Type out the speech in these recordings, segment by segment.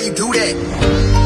you do that?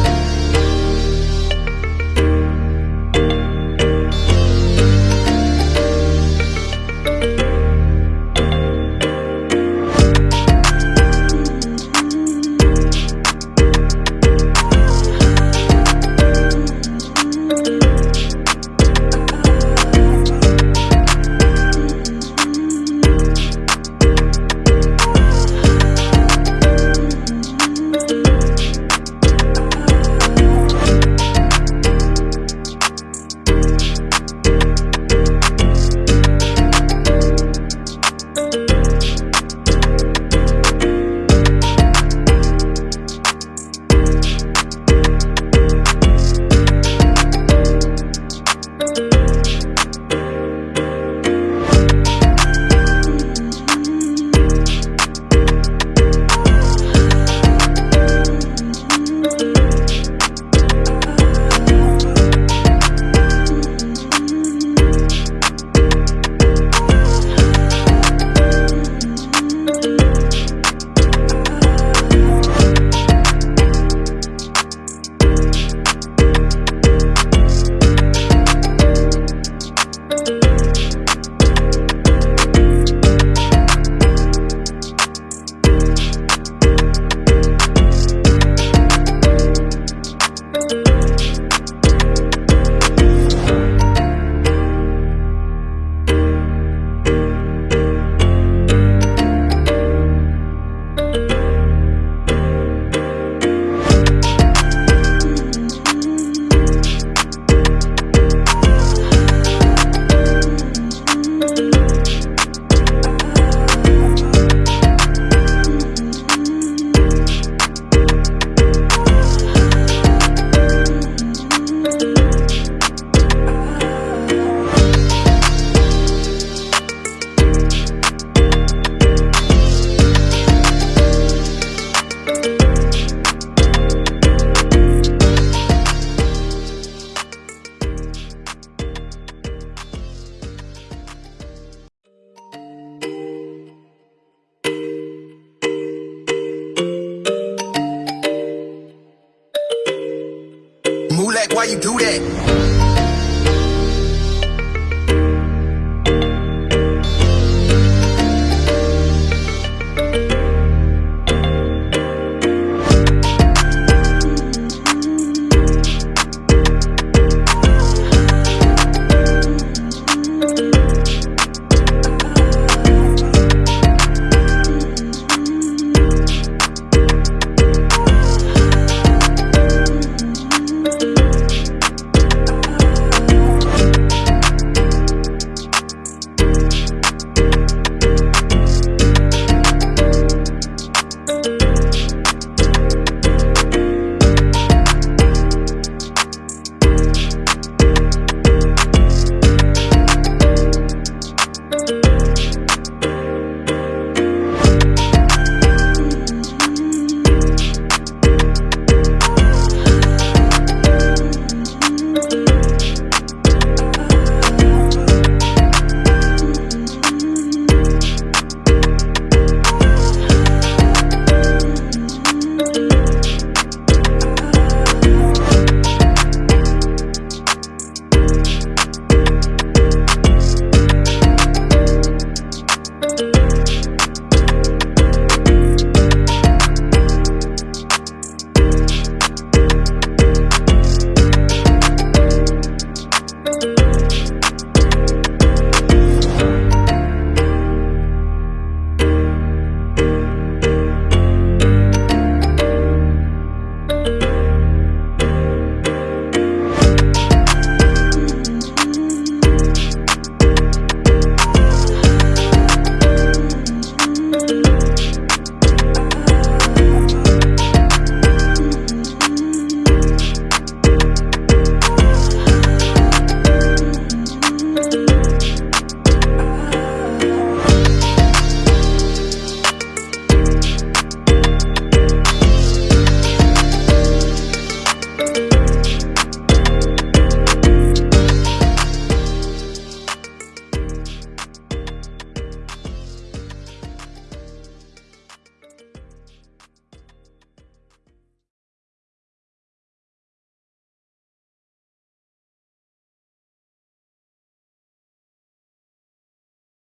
Mulek, why you do that?